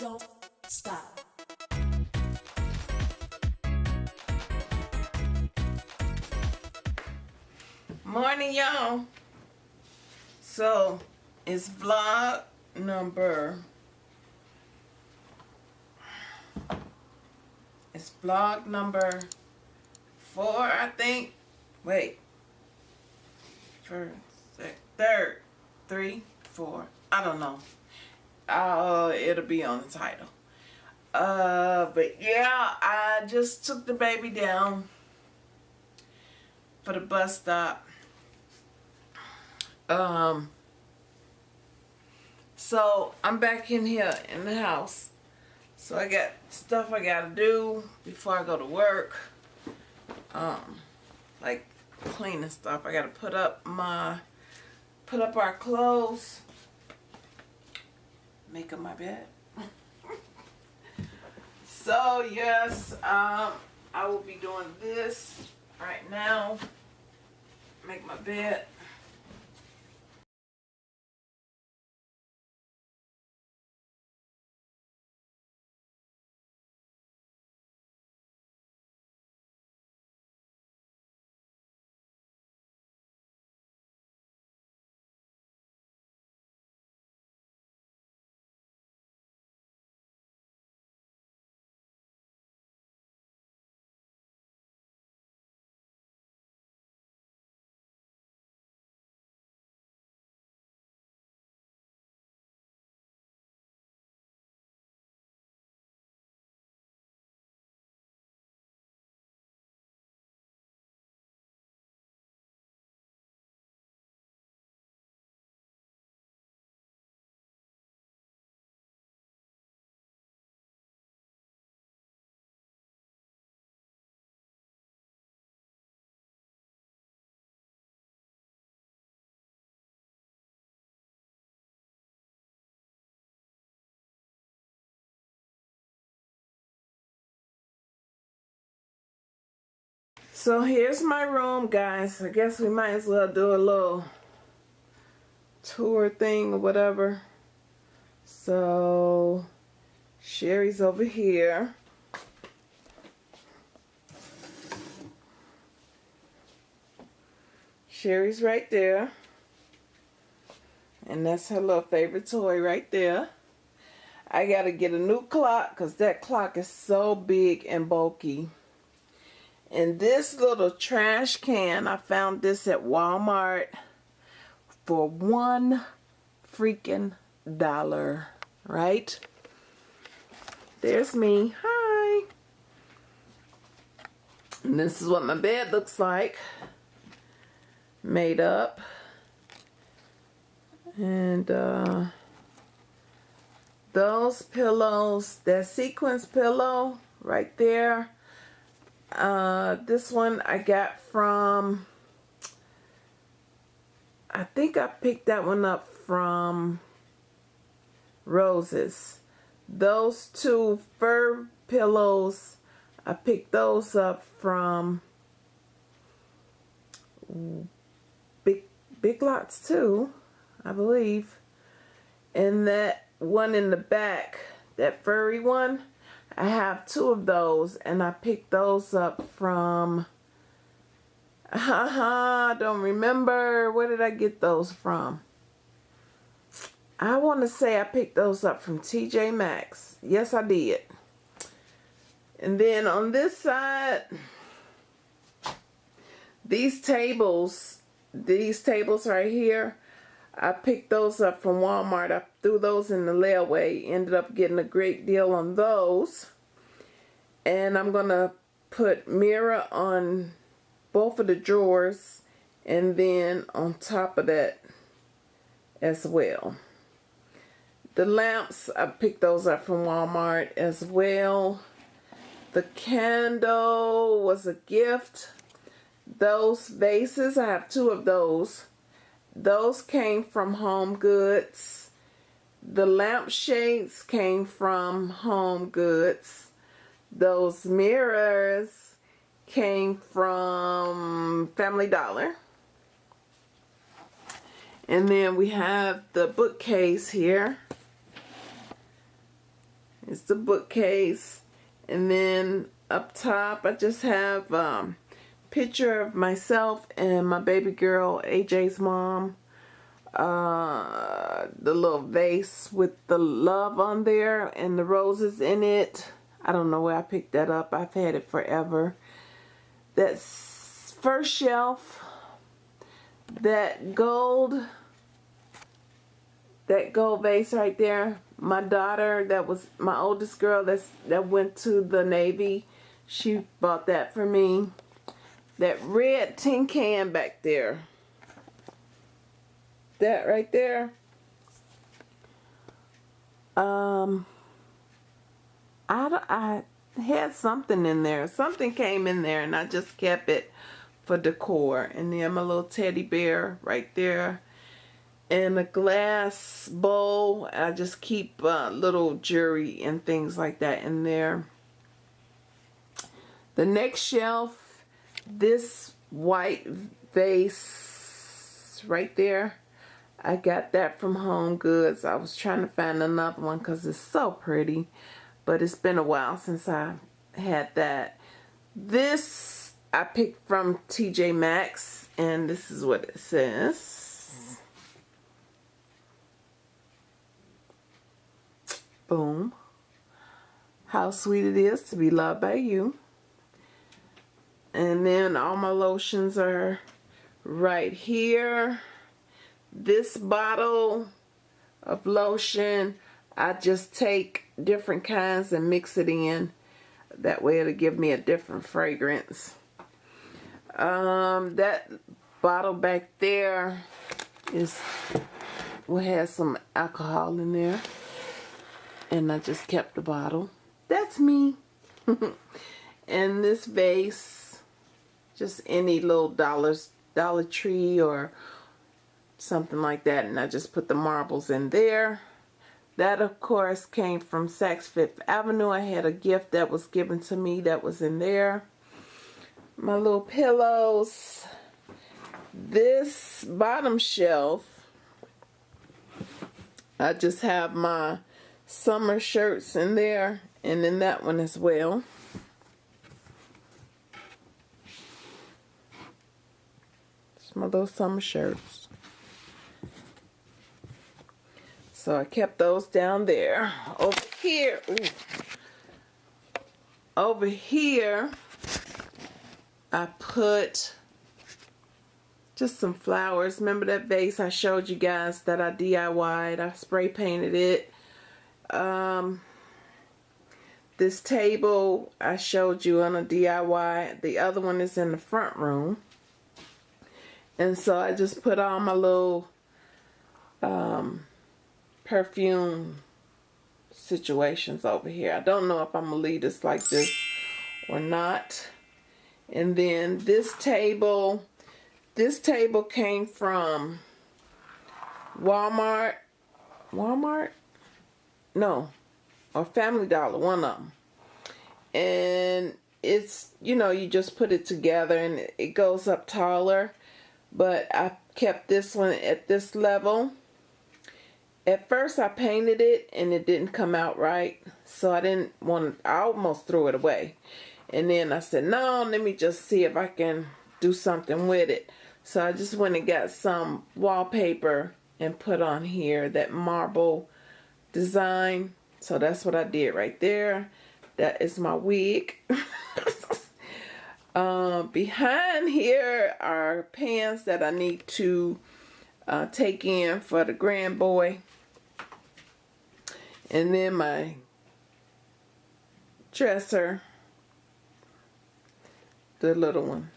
don't stop. Morning, y'all. So, it's vlog number. It's vlog number four, I think. Wait. First, third, three, four. I don't know. Uh, it'll be on the title. Uh, but yeah, I just took the baby down for the bus stop. Um, so I'm back in here in the house. So I got stuff I gotta do before I go to work. Um, like cleaning stuff. I gotta put up my, put up our clothes. Make up my bed. so yes, um, I will be doing this right now. Make my bed. So here's my room, guys. I guess we might as well do a little tour thing or whatever. So Sherry's over here. Sherry's right there. And that's her little favorite toy right there. I got to get a new clock because that clock is so big and bulky. And this little trash can, I found this at Walmart for one freaking dollar, right? There's me. Hi. And this is what my bed looks like. Made up. And uh, those pillows, that sequence pillow right there uh, this one I got from, I think I picked that one up from Roses. Those two fur pillows, I picked those up from Big, Big Lots too, I believe. And that one in the back, that furry one, I have two of those and I picked those up from haha don't remember. Where did I get those from? I want to say I picked those up from TJ Maxx. Yes I did. And then on this side these tables these tables right here I picked those up from Walmart. I threw those in the layaway. Ended up getting a great deal on those. And I'm going to put mirror on both of the drawers. And then on top of that as well. The lamps, I picked those up from Walmart as well. The candle was a gift. Those vases, I have two of those those came from Home Goods. The lampshades came from Home Goods. Those mirrors came from Family Dollar. And then we have the bookcase here. It's the bookcase. And then up top, I just have um, picture of myself and my baby girl, AJ's mom. Uh, the little vase with the love on there and the roses in it. I don't know where I picked that up. I've had it forever. That first shelf, that gold, that gold vase right there. My daughter, that was my oldest girl that's that went to the Navy. She bought that for me. That red tin can back there. That right there. Um, I, I had something in there. Something came in there and I just kept it for decor. And then my little teddy bear right there. And a glass bowl. I just keep uh, little jewelry and things like that in there. The next shelf, this white vase right there. I got that from Home Goods. I was trying to find another one because it's so pretty. But it's been a while since I had that. This I picked from TJ Maxx. And this is what it says. Boom. How sweet it is to be loved by you. And then all my lotions are right here. This bottle of lotion, I just take different kinds and mix it in. That way it'll give me a different fragrance. Um, that bottle back there is will have some alcohol in there. And I just kept the bottle. That's me. and this vase, just any little dollars, Dollar Tree or something like that. And I just put the marbles in there. That, of course, came from Saks Fifth Avenue. I had a gift that was given to me that was in there. My little pillows. This bottom shelf, I just have my summer shirts in there. And then that one as well. My summer shirts. So I kept those down there. Over here, ooh, over here, I put just some flowers. Remember that vase I showed you guys that I DIY'd? I spray painted it. Um, this table I showed you on a DIY. The other one is in the front room. And so I just put all my little um, perfume situations over here. I don't know if I'm going to leave this like this or not. And then this table, this table came from Walmart. Walmart? No. Or Family Dollar, one of them. And it's, you know, you just put it together and it goes up taller. But I kept this one at this level at first I painted it and it didn't come out right. So I didn't want I almost threw it away. And then I said, no, let me just see if I can do something with it. So I just went and got some wallpaper and put on here that marble design. So that's what I did right there. That is my wig. uh, behind here are pants that I need to uh, take in for the grand boy. And then my dresser, the little one.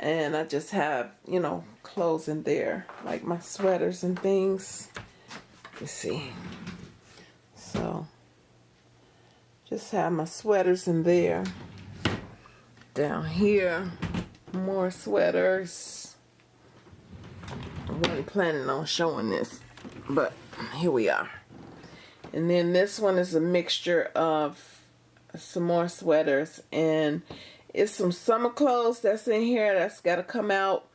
And I just have, you know, clothes in there, like my sweaters and things. You see. So, just have my sweaters in there. Down here, more sweaters. I wasn't planning on showing this, but here we are. And then this one is a mixture of some more sweaters and it's some summer clothes that's in here that's got to come out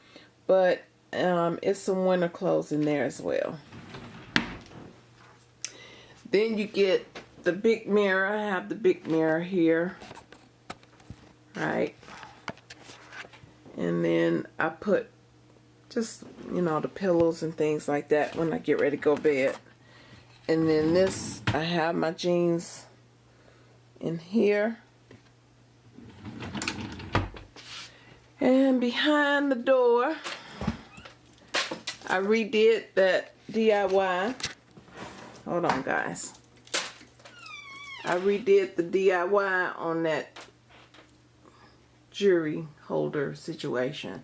but um, it's some winter clothes in there as well then you get the big mirror. I have the big mirror here. Right. And then I put just, you know, the pillows and things like that when I get ready to go to bed. And then this, I have my jeans in here. And behind the door, I redid that DIY. Hold on, guys. I redid the DIY on that jewelry holder situation.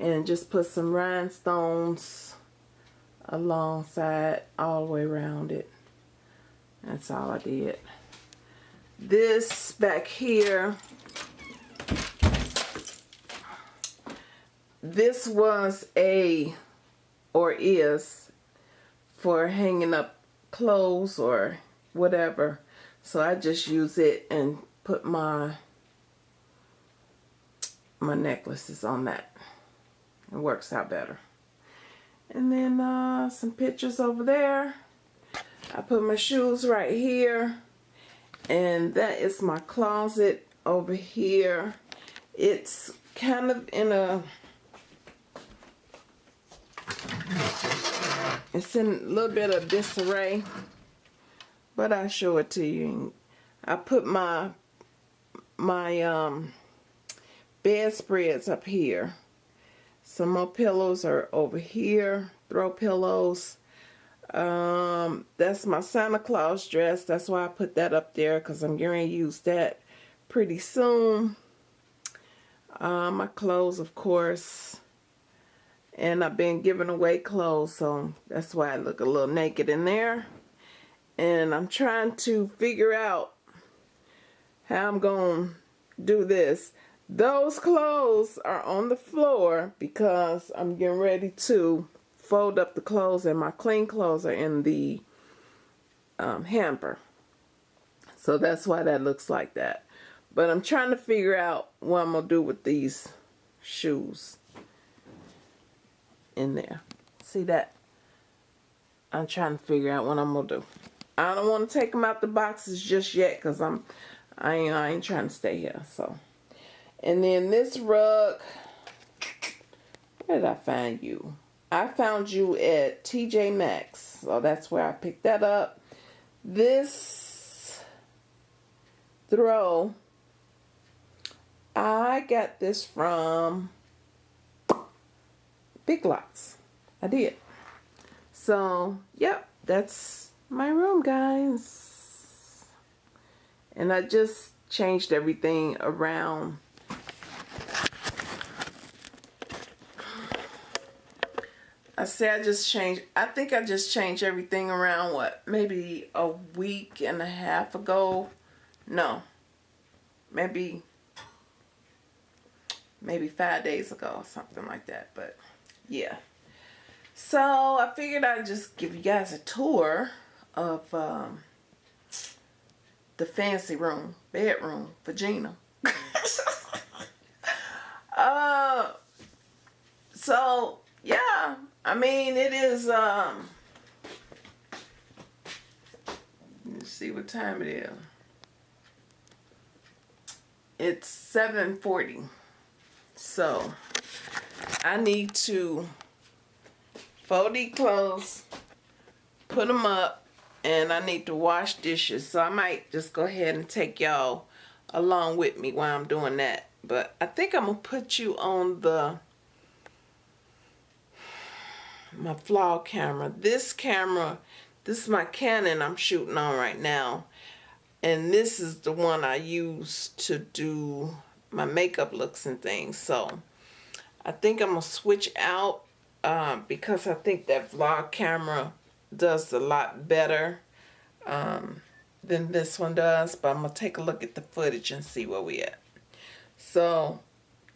And just put some rhinestones alongside all the way around it. That's all I did. This back here, this was a, or is, for hanging up clothes or whatever. So I just use it and put my my necklaces on that. It works out better. And then uh, some pictures over there. I put my shoes right here. And that is my closet over here. It's kind of in a... It's in a little bit of disarray. But I'll show it to you. I put my my um, bedspreads up here. Some more pillows are over here. Throw pillows. Um, that's my Santa Claus dress. That's why I put that up there because I'm going to use that pretty soon. Uh, my clothes, of course. And I've been giving away clothes, so that's why I look a little naked in there. And I'm trying to figure out how I'm going to do this. Those clothes are on the floor because I'm getting ready to fold up the clothes and my clean clothes are in the um, hamper. So that's why that looks like that. But I'm trying to figure out what I'm going to do with these shoes in there. See that? I'm trying to figure out what I'm going to do. I don't want to take them out the boxes just yet because I'm I ain't, I ain't trying to stay here. So, and then this rug, where did I find you? I found you at TJ Maxx. So that's where I picked that up. This throw, I got this from Big Lots. I did. So, yep, that's my room, guys. And I just changed everything around I say I just changed, I think I just changed everything around, what, maybe a week and a half ago? No, maybe, maybe five days ago, something like that, but yeah. So I figured I'd just give you guys a tour of um, the fancy room, bedroom for Gina. uh, so yeah, I mean, it is, um, let's see what time it is. It's 7.40. So, I need to fold these clothes, put them up, and I need to wash dishes. So, I might just go ahead and take y'all along with me while I'm doing that. But I think I'm going to put you on the my vlog camera. This camera, this is my Canon I'm shooting on right now. And this is the one I use to do my makeup looks and things. So I think I'm going to switch out uh, because I think that vlog camera does a lot better um, than this one does. But I'm going to take a look at the footage and see where we at. So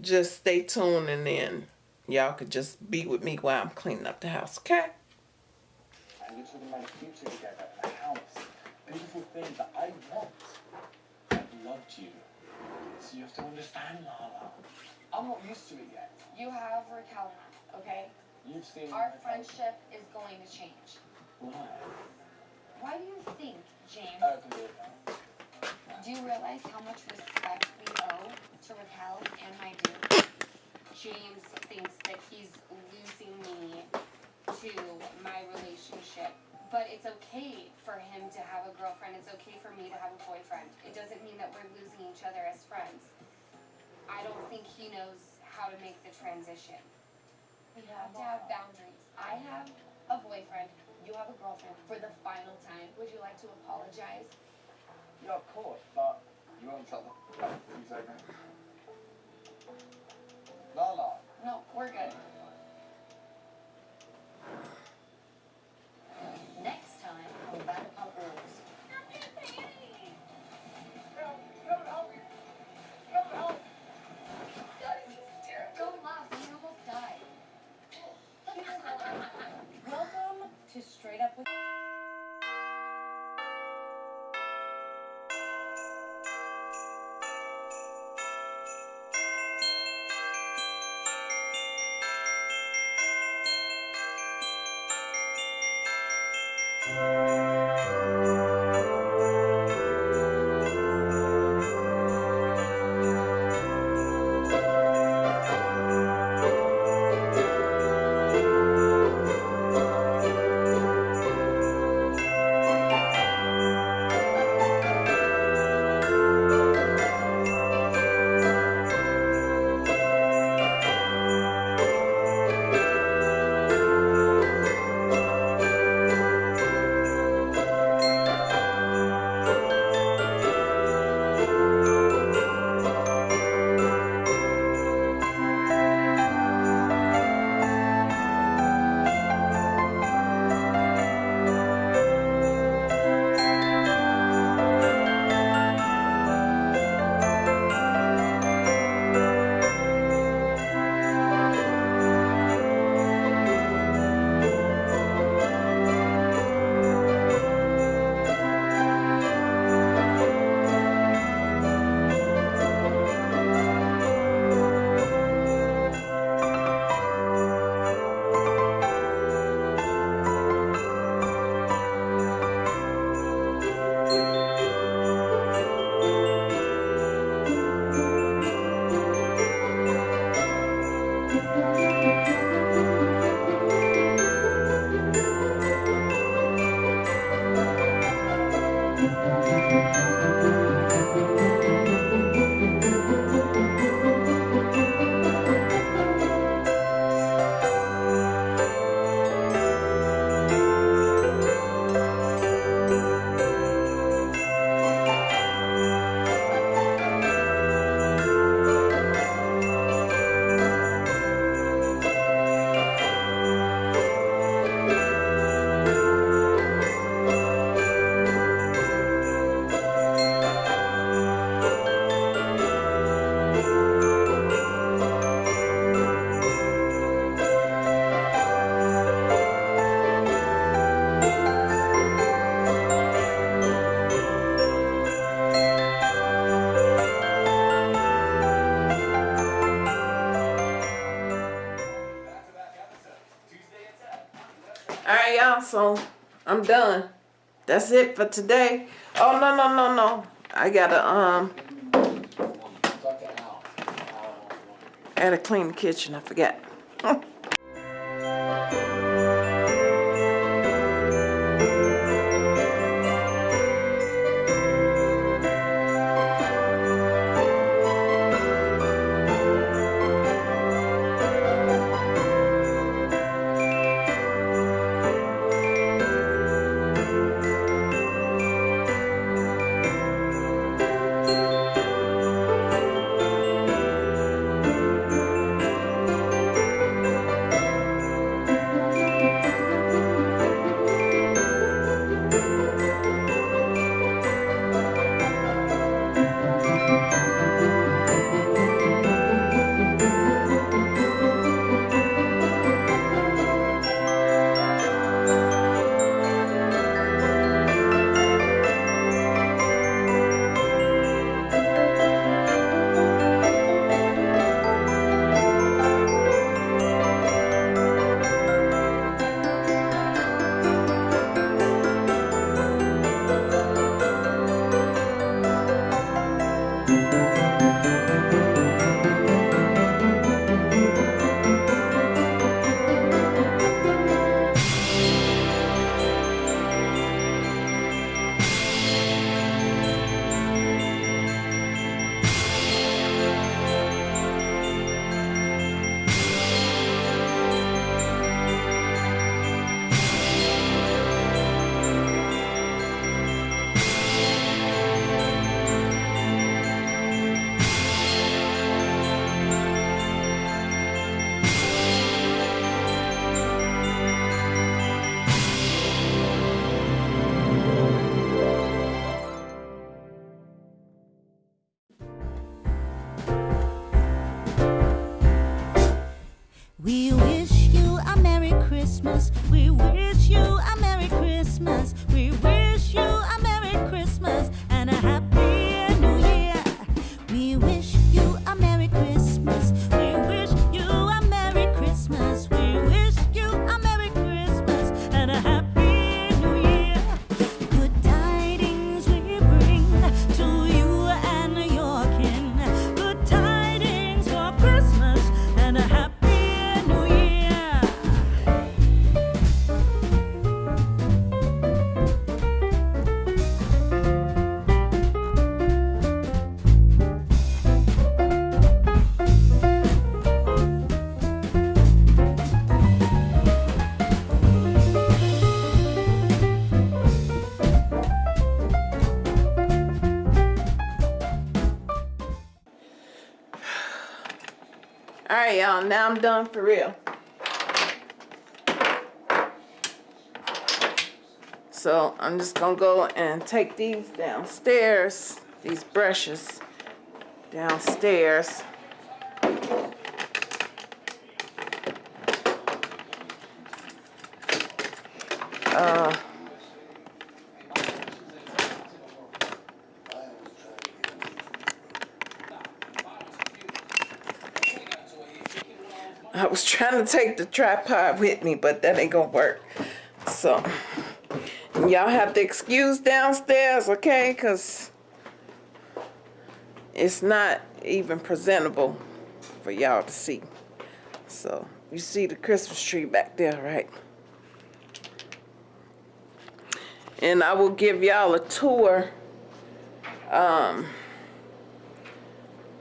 just stay tuned and then y'all could just be with me while I'm cleaning up the house, okay? And you two can make a future together in a house. Beautiful thing that I want. I've loved you. So you have to understand, Lala. I'm not used to it yet. You have Raquel okay? You've seen Our Raquel. friendship is going to change. Why? Why do you think James, I can do it now. do you realize how much respect we owe to Raquel and my dude? James thinks that he's losing me to my relationship. But it's okay for him to have a girlfriend. It's okay for me to have a boyfriend. It doesn't mean that we're losing each other as friends. I don't think he knows how to make the transition. We have to have boundaries. I have a boyfriend. You have a girlfriend for the final time. Would you like to apologize? Yeah, of course, but you won't f two seconds. Lala, No, we're good. So I'm done. That's it for today. Oh no no no no! I gotta um, talk to Al. Al I gotta clean the kitchen. I forgot. Right, y'all. Now I'm done for real. So I'm just gonna go and take these downstairs, these brushes downstairs. Uh, was trying to take the tripod with me, but that ain't gonna work. So, y'all have to excuse downstairs, okay? Because it's not even presentable for y'all to see. So, you see the Christmas tree back there, right? And I will give y'all a tour um,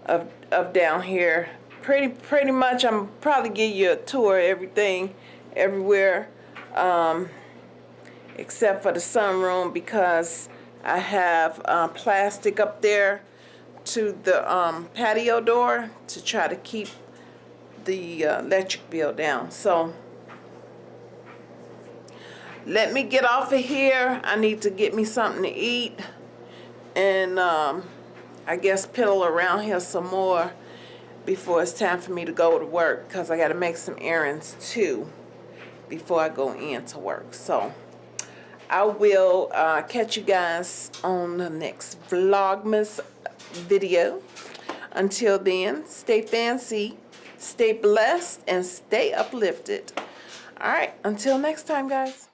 of, of down here. Pretty pretty much, I'm probably give you a tour of everything, everywhere, um, except for the sunroom because I have uh, plastic up there to the um, patio door to try to keep the uh, electric bill down. So let me get off of here. I need to get me something to eat and um, I guess piddle around here some more before it's time for me to go to work because I got to make some errands too before I go in to work. So I will uh, catch you guys on the next Vlogmas video. Until then, stay fancy, stay blessed, and stay uplifted. All right, until next time, guys.